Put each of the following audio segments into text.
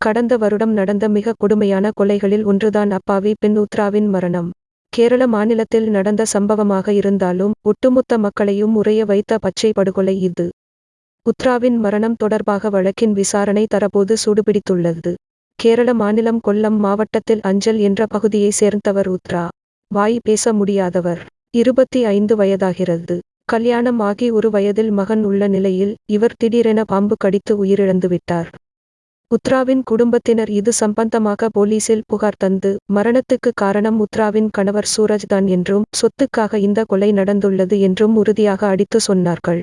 கடந்த வருடம் நடந்த மிக கொடுமையான கொலைகளில் ஒன்றுதான் அப்பாவி பெண் உத்ராவின் மரணம். கேரள மாநிலத்தில் நடந்த சம்பவமாக இருந்தாலும் ஒட்டுமொத்த மக்களையும் உறைய வைத்த பச்சை படுகொலை இது. உத்ராவின் மரணம் தொடர்பாக வழக்கின் விசாரணை தரப்போது சூடுபிடித்துள்ளது. கேரள மாநிலம் கொல்லம் மாவட்டத்தில் அஞ்சல் என்ற பகுதியை சேர்ந்தவர் உத்ரா. வாய் பேச முடியாதவர். இருபத்தி ஐந்து வயதாகிறது. கல்யாணம் ஆகி ஒரு வயதில் மகன் உள்ள நிலையில் இவர் திடீரென பாம்பு கடித்து உயிரிழந்துவிட்டார். உத்ராவின் குடும்பத்தினர் இது சம்பந்தமாக போலீசில் புகார் தந்து மரணத்துக்கு காரணம் உத்ராவின் கணவர் சூரஜ் தான் என்றும் சொத்துக்காக இந்த கொலை நடந்துள்ளது என்றும் உறுதியாக அடித்து சொன்னார்கள்.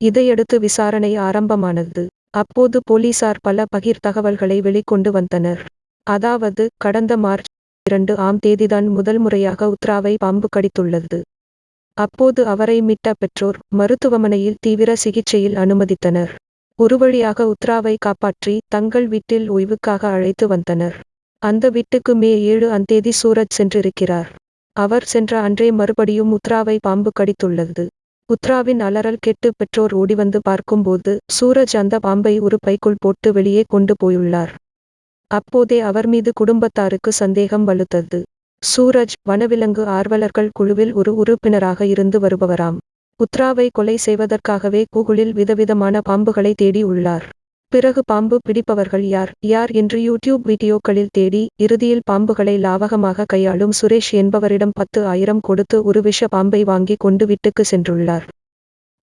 இதையடுத்து விசாரணை ஆரம்பமானது. அப்போது போலீசார் பல பகிர் தகவல்களை வெளிக்கொண்டு வந்தனர். அதாவது கடந்த மார்ச் இரண்டு ஆம் தேதிதான் முதல் முறையாக உத்ராவை பாம்பு கடித்துள்ளது. அப்போது அவரை மீட்ட பெற்றோர் மருத்துவமனையில் தீவிர சிகிச்சையில் அனுமதித்தனர். ஒரு வழியாக உத்ராவை காப்பாற்றி தங்கள் வீட்டில் ஓய்வுக்காக அழைத்து வந்தனர். அந்த வீட்டுக்கு மே ஏழு அந்தேதி சூரஜ் சென்றிருக்கிறார். அவர் சென்ற அன்றே மறுபடியும் உத்ராவை பாம்பு கடித்துள்ளது. உத்ராவின் அலறல் கெட்டு பெற்றோர் ஓடிவந்து பார்க்கும்போது சூரஜ் அந்த பாம்பை ஒரு பைக்குள் போட்டு வெளியே கொண்டு போயுள்ளார். அப்போதே அவர் மீது குடும்பத்தாருக்கு சந்தேகம் வலுத்தது. சூரஜ் வனவிலங்கு ஆர்வலர்கள் குழுவில் ஒரு உறுப்பினராக இருந்து வருபவராம். உத்ராவை கொலை செய்வதற்காகவே கூகுளில் விதவிதமான பாம்புகளை தேடி உள்ளார். பிறகு பாம்பு பிடிப்பவர்கள் யார் யார் என்று யூடியூப் வீடியோக்களில் தேடி இறுதியில் பாம்புகளை லாவகமாக கையாளும் சுரேஷ் என்பவரிடம் பத்து ஆயிரம் கொடுத்து ஒரு விஷ பாம்பை வாங்கி கொண்டு வீட்டுக்கு சென்றுள்ளார்.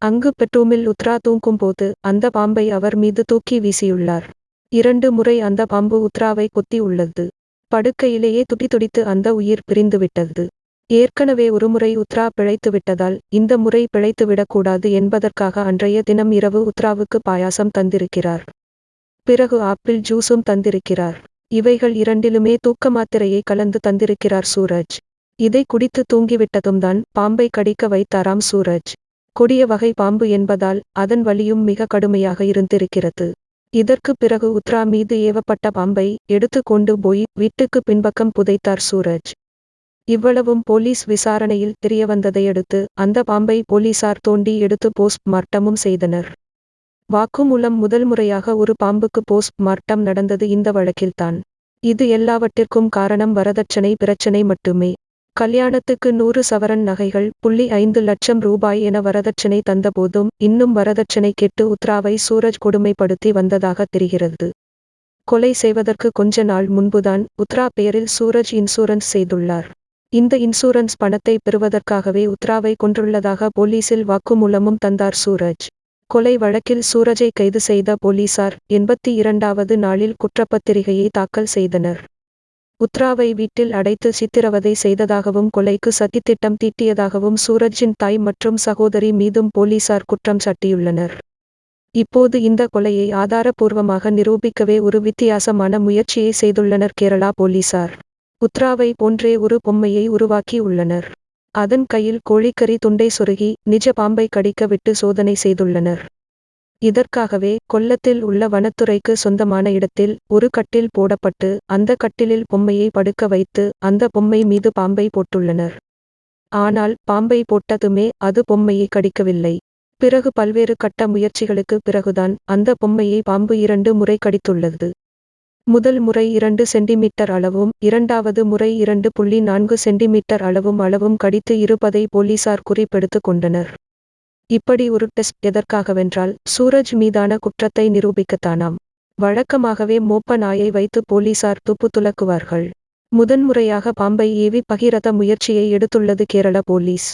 அங்கு பெட்ரூமில் உத்ரா தூங்கும் போது அந்த பாம்பை அவர் மீது தூக்கி வீசியுள்ளார். இரண்டு முறை அந்த பாம்பு உத்ராவை கொத்தி உள்ளது. படுக்கையிலேயே துடிதுடித்து அந்த உயிர் பிரிந்துவிட்டது ஏற்கனவே ஒருமுறை உத்ரா பிழைத்து விட்டதால் இந்த முறை பிழைத்துவிடக்கூடாது என்பதற்காக அன்றைய தினம் இரவு உத்ராவுக்கு பாயாசம் தந்திருக்கிறார். பிறகு ஆப்பிள் ஜூஸும் தந்திருக்கிறார். இவைகள் இரண்டிலுமே தூக்க மாத்திரையை கலந்து தந்திருக்கிறார் சூரஜ். இதை குடித்து தூங்கிவிட்டதும் தான் பாம்பை கடிக்க வைத்தாராம் சூரஜ். கொடிய வகை பாம்பு என்பதால் அதன் வலியும் மிக கடுமையாக இருந்திருக்கிறது. இதற்கு பிறகு உத்ரா மீது ஏவப்பட்ட பாம்பை எடுத்து கொண்டு போய் வீட்டுக்கு பின்பக்கம் புதைத்தார் சூரஜ். இவ்வளவும் போலீஸ் விசாரணையில் தெரியவந்ததையடுத்து அந்த பாம்பை போலீசார் தோண்டி எடுத்து போஸ்ட் மார்ட்டமும் செய்தனர். வாக்குமூலம் முதல் முறையாக ஒரு பாம்புக்கு போஸ்ட் மார்ட்டம் நடந்தது இந்த வழக்கில்தான். இது எல்லாவற்றிற்கும் காரணம் வரதட்சணை பிரச்சனை மட்டுமே. கல்யாணத்துக்கு நூறு சவரன் நகைகள் புள்ளி ஐந்து லட்சம் ரூபாய் என வரதட்சணை தந்தபோதும் இன்னும் வரதட்சணை கெட்டு உத்ராவை சூரஜ் கொடுமைப்படுத்தி வந்ததாக தெரிகிறது. கொலை செய்வதற்கு கொஞ்ச நாள் முன்புதான் உத்ரா பெயரில் சூரஜ் இன்சூரன்ஸ் செய்துள்ளார். இந்த இன்சூரன்ஸ் பணத்தை பெறுவதற்காகவே உத்ராவை கொன்றுள்ளதாக போலீசில் வாக்குமூலமும் தந்தார் சூரஜ். கொலை வழக்கில் சூரஜை கைது செய்த போலீசார் எண்பத்தி இரண்டாவது நாளில் குற்றப்பத்திரிகையை தாக்கல் செய்தனர். உத்ராவை வீட்டில் அடைத்து சித்திரவதை செய்ததாகவும் கொலைக்கு சதித்திட்டம் தீட்டியதாகவும் சூரஜின் தாய் மற்றும் சகோதரி மீதும் போலீசார் குற்றம் சாட்டியுள்ளனர். இப்போது இந்த கொலையை ஆதாரபூர்வமாக நிரூபிக்கவே ஒரு வித்தியாசமான முயற்சியை செய்துள்ளனர் கேரளா போலீசார். உத்ராவை போன்றே ஒரு பொம்மையை உருவாக்கி உள்ளனர். அதன் கையில் கோழிக்கறி துண்டை சொருகி நிஜ பாம்பை கடிக்க விட்டு சோதனை செய்துள்ளனர். இதற்காகவே கொல்லத்தில் உள்ள வனத்துறைக்கு சொந்தமான இடத்தில் ஒரு கட்டில் போடப்பட்டு அந்த கட்டிலில் பொம்மையை படுக்க வைத்து அந்த பொம்மை மீது பாம்பை போட்டுள்ளனர். ஆனால் பாம்பை போட்டதுமே அது பொம்மையை கடிக்கவில்லை. பிறகு பல்வேறு கட்ட முயற்சிகளுக்கு பிறகுதான் அந்த பொம்மையை பாம்பு இரண்டு முறை கடித்துள்ளது. முதல் முறை இரண்டு சென்டிமீட்டர் அளவும் இரண்டாவது முறை இரண்டு புள்ளி நான்கு சென்டிமீட்டர் அளவும் அளவும் கடித்து இருப்பதை போலீசார் குறிப்பெடுத்து கொண்டனர். இப்படி ஒரு டெஸ்ட் எதற்காகவென்றால் சூரஜ் மீதான குற்றத்தை நிரூபிக்கத்தானாம். வழக்கமாகவே மோப்ப நாயை வைத்து போலீசார் துப்பு துலக்குவார்கள். முதன்முறையாக பாம்பை ஏவி பகிரத முயற்சியை எடுத்துள்ளது கேரள போலீஸ்.